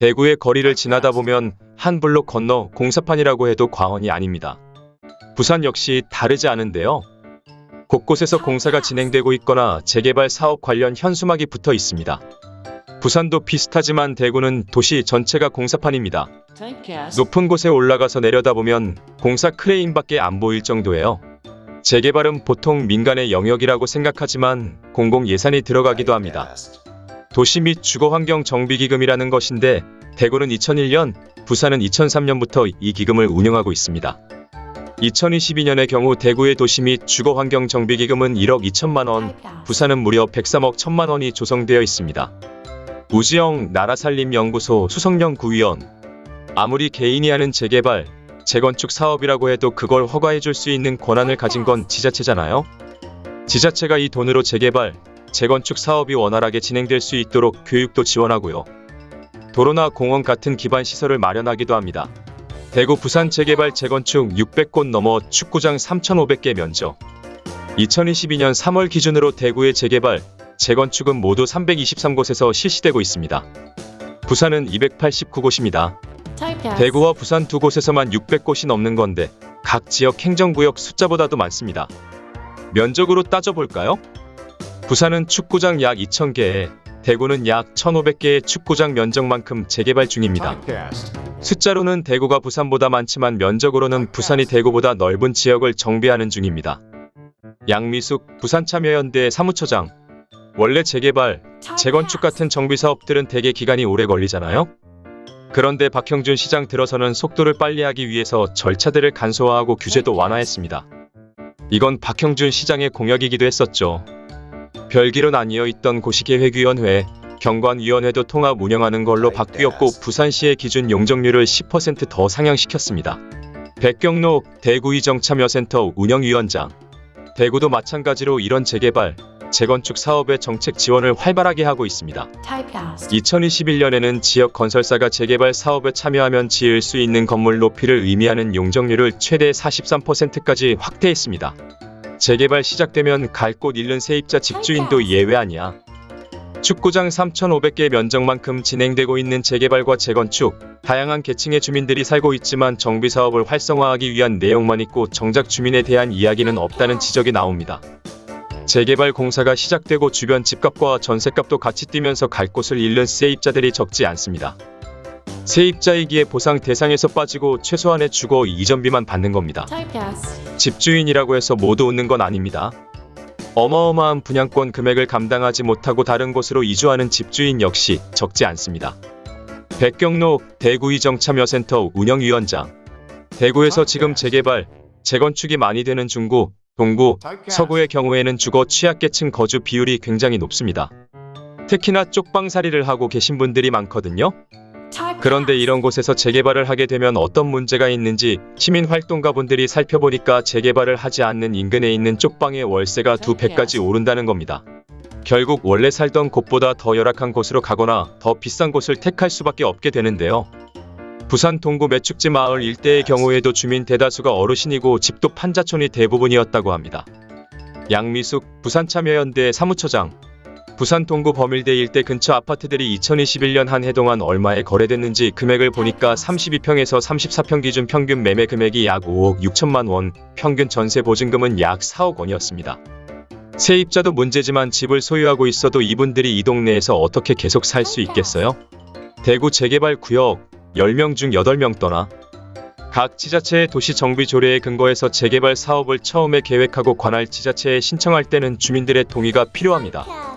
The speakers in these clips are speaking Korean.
대구의 거리를 지나다 보면 한 블록 건너 공사판이라고 해도 과언이 아닙니다. 부산 역시 다르지 않은데요. 곳곳에서 공사가 진행되고 있거나 재개발 사업 관련 현수막이 붙어 있습니다. 부산도 비슷하지만 대구는 도시 전체가 공사판입니다. 높은 곳에 올라가서 내려다보면 공사 크레인밖에 안 보일 정도예요. 재개발은 보통 민간의 영역이라고 생각하지만 공공 예산이 들어가기도 합니다. 도시 및 주거환경 정비기금이라는 것인데 대구는 2001년, 부산은 2003년부터 이 기금을 운영하고 있습니다. 2022년의 경우 대구의 도시 및 주거환경 정비기금은 1억 2천만 원, 부산은 무려 103억 1천만 원이 조성되어 있습니다. 우지영 나라살림연구소 수석연구위원 아무리 개인이 하는 재개발, 재건축 사업이라고 해도 그걸 허가해 줄 수 있는 권한을 가진 건 지자체잖아요. 지자체가 이 돈으로 재개발, 재건축 사업이 원활하게 진행될 수 있도록 교육도 지원하고요. 도로나 공원 같은 기반 시설을 마련하기도 합니다. 대구 부산 재개발 재건축 600곳 넘어 축구장 3,500개 면적. 2022년 3월 기준으로 대구의 재개발, 재건축은 모두 323곳에서 실시되고 있습니다. 부산은 289곳입니다. 대구와 부산 두 곳에서만 600곳이 넘는 건데 각 지역 행정구역 숫자보다도 많습니다. 면적으로 따져볼까요? 부산은 축구장 약 2,000개에 대구는 약 1,500개의 축구장 면적만큼 재개발 중입니다. 숫자로는 대구가 부산보다 많지만 면적으로는 부산이 대구보다 넓은 지역을 정비하는 중입니다. 양미숙 부산참여연대 사무처장 원래 재개발, 재건축 같은 정비 사업들은 대개 기간이 오래 걸리잖아요? 그런데 박형준 시장 들어서는 속도를 빨리 하기 위해서 절차들을 간소화하고 규제도 완화했습니다. 이건 박형준 시장의 공약이기도 했었죠. 별기로 나뉘어 있던 고시계획위원회, 경관위원회도 통합 운영하는 걸로 바뀌었고 부산시의 기준 용적률을 10%더 상향시켰습니다. 백경록 대구이정참여센터 운영위원장 대구도 마찬가지로 이런 재개발, 재건축 사업의 정책 지원을 활발하게 하고 있습니다. 2021년에는 지역 건설사가 재개발 사업에 참여하면 지을 수 있는 건물 높이를 의미하는 용적률을 최대 43%까지 확대했습니다. 재개발 시작되면 갈 곳 잃는 세입자 집주인도 예외 아니야. 축구장 3,500개 면적만큼 진행되고 있는 재개발과 재건축, 다양한 계층의 주민들이 살고 있지만 정비 사업을 활성화하기 위한 내용만 있고 정작 주민에 대한 이야기는 없다는 지적이 나옵니다. 재개발 공사가 시작되고 주변 집값과 전셋값도 같이 뛰면서 갈 곳을 잃는 세입자들이 적지 않습니다. 세입자이기에 보상 대상에서 빠지고 최소한의 주거 이전비만 받는 겁니다. 집주인이라고 해서 모두 웃는 건 아닙니다. 어마어마한 분양권 금액을 감당하지 못하고 다른 곳으로 이주하는 집주인 역시 적지 않습니다. 백경록 대구이정참여센터 운영위원장 대구에서 지금 재개발, 재건축이 많이 되는 중구, 동구, 서구의 경우에는 주거 취약계층 거주 비율이 굉장히 높습니다. 특히나 쪽방살이를 하고 계신 분들이 많거든요. 그런데 이런 곳에서 재개발을 하게 되면 어떤 문제가 있는지 시민활동가분들이 살펴보니까 재개발을 하지 않는 인근에 있는 쪽방의 월세가 두 배까지 오른다는 겁니다. 결국 원래 살던 곳보다 더 열악한 곳으로 가거나 더 비싼 곳을 택할 수밖에 없게 되는데요. 부산 동구 매축지 마을 일대의 경우에도 주민 대다수가 어르신이고 집도 판자촌이 대부분이었다고 합니다. 양미숙 부산참여연대 사무처장 부산 동구 범일대 일대 근처 아파트들이 2021년 한 해 동안 얼마에 거래됐는지 금액을 보니까 32평에서 34평 기준 평균 매매 금액이 약 5억 6천만 원, 평균 전세 보증금은 약 4억 원이었습니다. 세입자도 문제지만 집을 소유하고 있어도 이분들이 이 동네에서 어떻게 계속 살 수 있겠어요? 대구 재개발 구역 10명 중 8명 떠나 각 지자체의 도시 정비 조례에 근거해서 재개발 사업을 처음에 계획하고 관할 지자체에 신청할 때는 주민들의 동의가 필요합니다.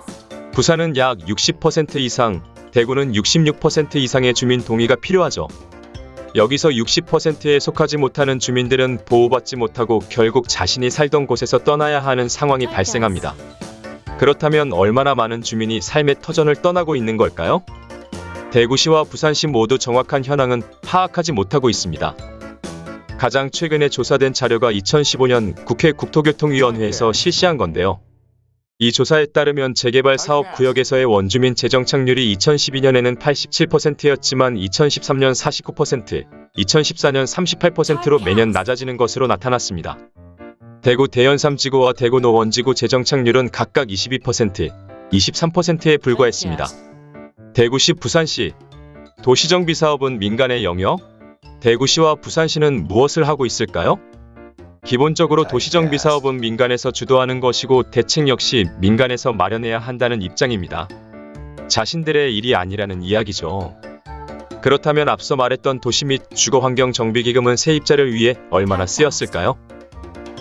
부산은 약 60% 이상, 대구는 66% 이상의 주민 동의가 필요하죠. 여기서 60%에 속하지 못하는 주민들은 보호받지 못하고 결국 자신이 살던 곳에서 떠나야 하는 상황이 발생합니다. 그렇다면 얼마나 많은 주민이 삶의 터전을 떠나고 있는 걸까요? 대구시와 부산시 모두 정확한 현황은 파악하지 못하고 있습니다. 가장 최근에 조사된 자료가 2015년 국회 국토교통위원회에서 실시한 건데요. 이 조사에 따르면 재개발 사업 구역에서의 원주민 재정 착률이 2012년에는 87%였지만 2013년 49%, 2014년 38%로 매년 낮아지는 것으로 나타났습니다. 대구 대연삼지구와 대구 노원지구 재정 착률은 각각 22%, 23%에 불과했습니다. 대구시, 부산시 도시정비 사업은 민간의 영역? 대구시와 부산시는 무엇을 하고 있을까요? 기본적으로 도시정비 사업은 민간에서 주도하는 것이고 대책 역시 민간에서 마련해야 한다는 입장입니다. 자신들의 일이 아니라는 이야기죠. 그렇다면 앞서 말했던 도시 및 주거환경정비기금은 세입자를 위해 얼마나 쓰였을까요?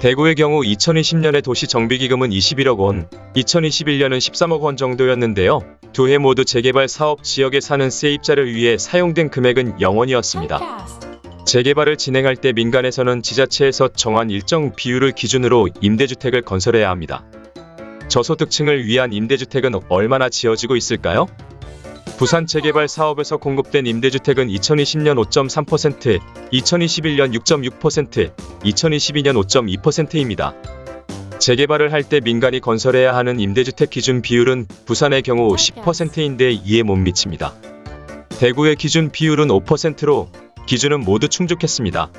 대구의 경우 2020년에 도시정비기금은 21억 원, 2021년은 13억 원 정도였는데요. 두 해 모두 재개발 사업 지역에 사는 세입자를 위해 사용된 금액은 0원이었습니다. 재개발을 진행할 때 민간에서는 지자체에서 정한 일정 비율을 기준으로 임대주택을 건설해야 합니다. 저소득층을 위한 임대주택은 얼마나 지어지고 있을까요? 부산 재개발 사업에서 공급된 임대주택은 2020년 5.3%, 2021년 6.6%, 2022년 5.2%입니다. 재개발을 할 때 민간이 건설해야 하는 임대주택 기준 비율은 부산의 경우 10%인데 이에 못 미칩니다. 대구의 기준 비율은 5%로 기준은 모두 충족했습니다.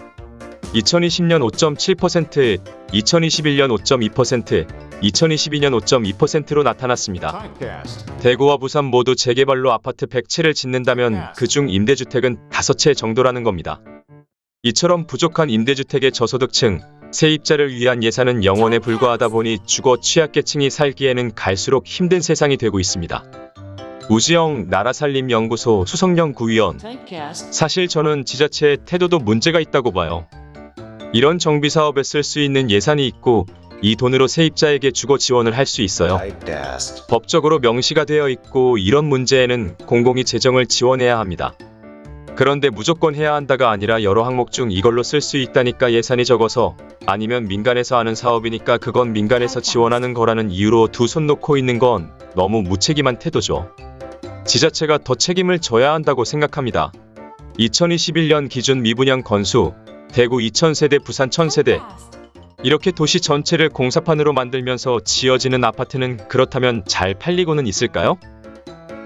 2020년 5.7%, 2021년 5.2%, 2022년 5.2%로 나타났습니다. 대구와 부산 모두 재개발로 아파트 100채를 짓는다면 그중 임대주택은 5채 정도라는 겁니다. 이처럼 부족한 임대주택의 저소득층, 세입자를 위한 예산은 0원에 불과하다 보니 주거 취약계층이 살기에는 갈수록 힘든 세상이 되고 있습니다. 우지영 나라살림연구소 수석연구위원 사실 저는 지자체의 태도도 문제가 있다고 봐요. 이런 정비 사업에 쓸 수 있는 예산이 있고 이 돈으로 세입자에게 주거 지원을 할 수 있어요. 법적으로 명시가 되어 있고 이런 문제에는 공공이 재정을 지원해야 합니다. 그런데 무조건 해야 한다가 아니라 여러 항목 중 이걸로 쓸 수 있다니까 예산이 적어서 아니면 민간에서 하는 사업이니까 그건 민간에서 지원하는 거라는 이유로 두 손 놓고 있는 건 너무 무책임한 태도죠. 지자체가 더 책임을 져야 한다고 생각합니다. 2021년 기준 미분양 건수 대구 2000세대 부산 1000세대 이렇게 도시 전체를 공사판으로 만들면서 지어지는 아파트는 그렇다면 잘 팔리고는 있을까요?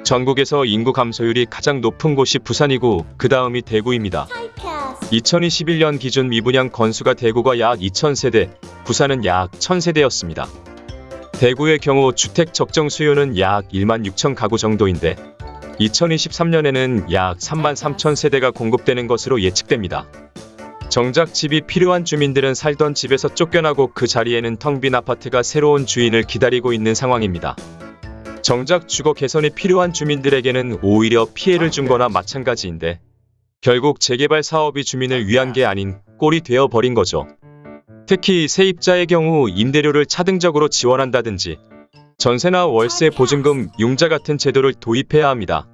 전국에서 인구 감소율이 가장 높은 곳이 부산이고 그 다음이 대구입니다. 2021년 기준 미분양 건수가 대구가 약 2000세대, 부산은 약 1000세대였습니다. 대구의 경우 주택 적정 수요는 약 1만 6천 가구 정도인데 2023년에는 약 3만 3천 세대가 공급되는 것으로 예측됩니다. 정작 집이 필요한 주민들은 살던 집에서 쫓겨나고 그 자리에는 텅 빈 아파트가 새로운 주인을 기다리고 있는 상황입니다. 정작 주거 개선이 필요한 주민들에게는 오히려 피해를 준 거나 마찬가지인데 결국 재개발 사업이 주민을 위한 게 아닌 꼴이 되어 버린 거죠. 특히 세입자의 경우 임대료를 차등적으로 지원한다든지 전세나 월세 보증금, 융자 같은 제도를 도입해야 합니다.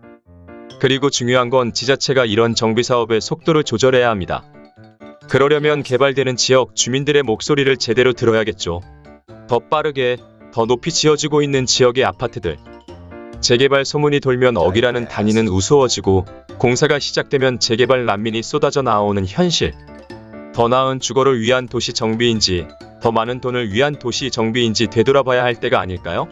그리고 중요한 건 지자체가 이런 정비 사업의 속도를 조절해야 합니다. 그러려면 개발되는 지역 주민들의 목소리를 제대로 들어야겠죠. 더 빠르게, 더 높이 지어지고 있는 지역의 아파트들. 재개발 소문이 돌면 어기라는 단위는 우스워지고 공사가 시작되면 재개발 난민이 쏟아져 나오는 현실. 더 나은 주거를 위한 도시 정비인지 더 많은 돈을 위한 도시 정비인지 되돌아봐야 할 때가 아닐까요?